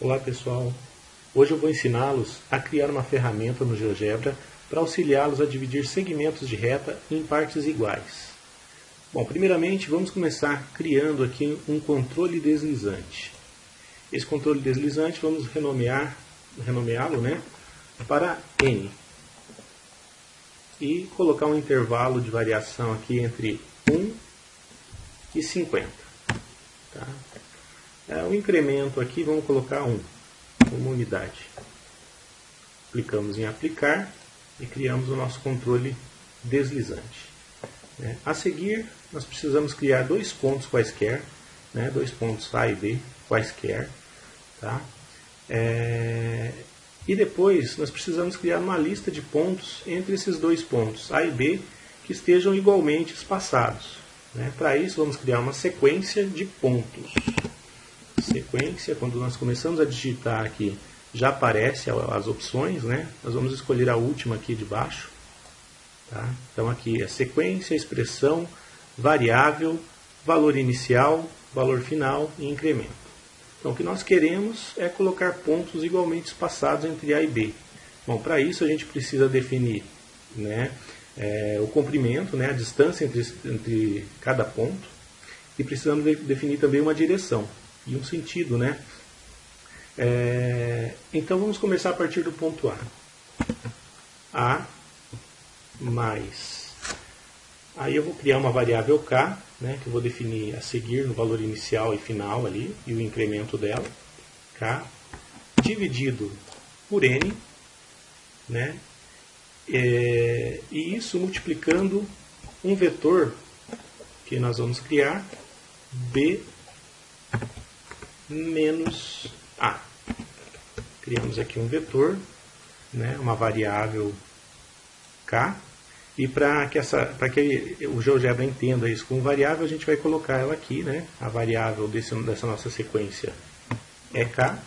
Olá pessoal, hoje eu vou ensiná-los a criar uma ferramenta no GeoGebra para auxiliá-los a dividir segmentos de reta em partes iguais. Bom, primeiramente vamos começar criando aqui um controle deslizante. Esse controle deslizante vamos renomear, renomeá-lo né, para N e colocar um intervalo de variação aqui entre 1 e 50. Tá? É, o incremento aqui, vamos colocar 1 como unidade. Clicamos em aplicar e criamos o nosso controle deslizante. É, a seguir, nós precisamos criar dois pontos quaisquer, né, dois pontos A e B quaisquer. Tá? É, e depois nós precisamos criar uma lista de pontos entre esses dois pontos, A e B, que estejam igualmente espaçados. Né? Para isso, vamos criar uma sequência de pontos sequência, quando nós começamos a digitar aqui, já aparece as opções, né? Nós vamos escolher a última aqui de baixo. Tá? Então aqui é sequência, expressão, variável, valor inicial, valor final e incremento. Então o que nós queremos é colocar pontos igualmente espaçados entre A e B. Bom, para isso a gente precisa definir né, é, o comprimento, né, a distância entre, entre cada ponto e precisamos de, definir também uma direção e um sentido, né? É, então vamos começar a partir do ponto A. A mais. Aí eu vou criar uma variável K, né, que eu vou definir a seguir no valor inicial e final ali, e o incremento dela. K dividido por N, né, é, e isso multiplicando um vetor que nós vamos criar, B menos A. Criamos aqui um vetor, né, uma variável K, e para que, essa, que o GeoGebra entenda isso como variável, a gente vai colocar ela aqui, né, a variável desse, dessa nossa sequência é K,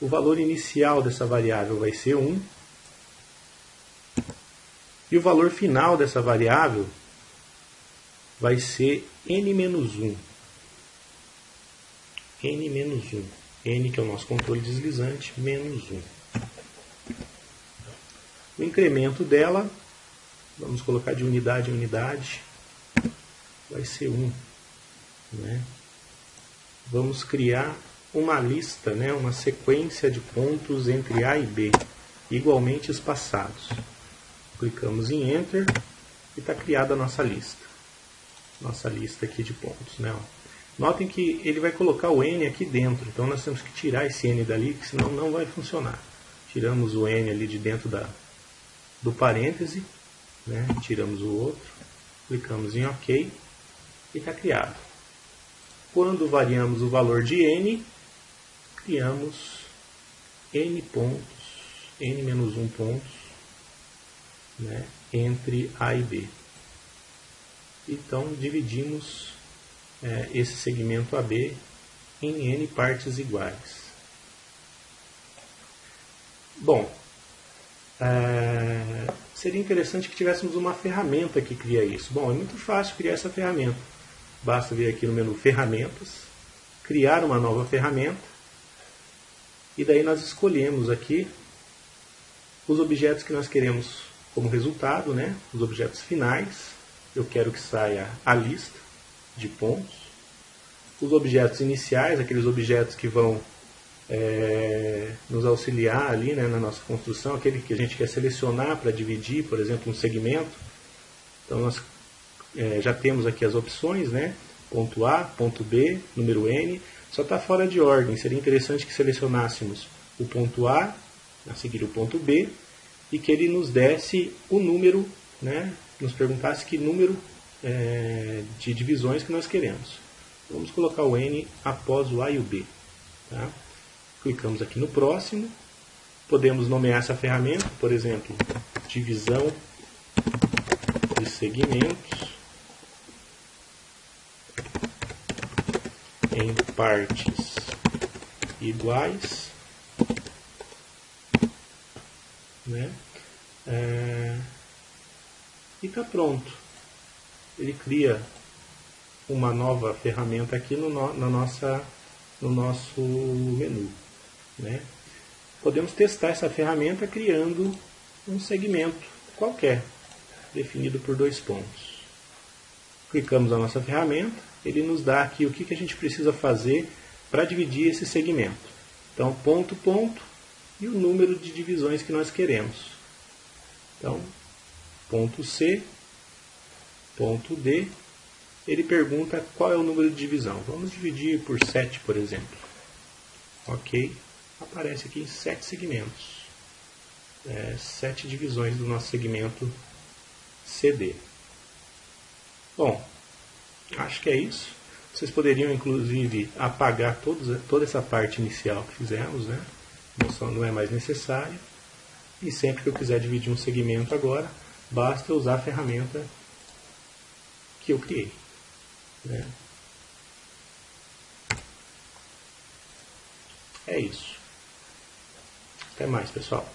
o valor inicial dessa variável vai ser 1, e o valor final dessa variável vai ser n-1 n menos 1. n, que é o nosso controle deslizante, menos 1. O incremento dela, vamos colocar de unidade em unidade, vai ser 1. Né? Vamos criar uma lista, né, uma sequência de pontos entre A e B, igualmente espaçados. Clicamos em Enter e está criada a nossa lista. Nossa lista aqui de pontos. Né. Notem que ele vai colocar o n aqui dentro, então nós temos que tirar esse n dali, senão não vai funcionar. Tiramos o n ali de dentro da, do parêntese, né? tiramos o outro, clicamos em OK e está criado. Quando variamos o valor de n, criamos n pontos, n menos 1 pontos, né? entre A e B. Então dividimos é, esse segmento AB em N partes iguais. Bom, é, seria interessante que tivéssemos uma ferramenta que cria isso. Bom, é muito fácil criar essa ferramenta. Basta vir aqui no menu Ferramentas, criar uma nova ferramenta, e daí nós escolhemos aqui os objetos que nós queremos como resultado, né? os objetos finais. Eu quero que saia a lista de pontos. Os objetos iniciais, aqueles objetos que vão é, nos auxiliar ali né, na nossa construção, aquele que a gente quer selecionar para dividir, por exemplo, um segmento. Então nós é, já temos aqui as opções, né? ponto A, ponto B, número N, só está fora de ordem. Seria interessante que selecionássemos o ponto A, a seguir o ponto B, e que ele nos desse o número, né? nos perguntasse que número é, de divisões que nós queremos. Vamos colocar o N após o A e o B. Tá? Clicamos aqui no próximo. Podemos nomear essa ferramenta, por exemplo, divisão de segmentos em partes iguais. Né? É, e está pronto ele cria uma nova ferramenta aqui no, na nossa, no nosso menu. Né? Podemos testar essa ferramenta criando um segmento qualquer, definido por dois pontos. Clicamos na nossa ferramenta, ele nos dá aqui o que, que a gente precisa fazer para dividir esse segmento. Então, ponto, ponto e o número de divisões que nós queremos. Então, ponto C, ponto D, ele pergunta qual é o número de divisão. Vamos dividir por 7, por exemplo. Ok, aparece aqui 7 segmentos. É, 7 divisões do nosso segmento CD. Bom, acho que é isso. Vocês poderiam, inclusive, apagar todos, toda essa parte inicial que fizemos, né? Não é mais necessário. E sempre que eu quiser dividir um segmento agora, basta usar a ferramenta que eu criei. Né? É isso. Até mais, pessoal.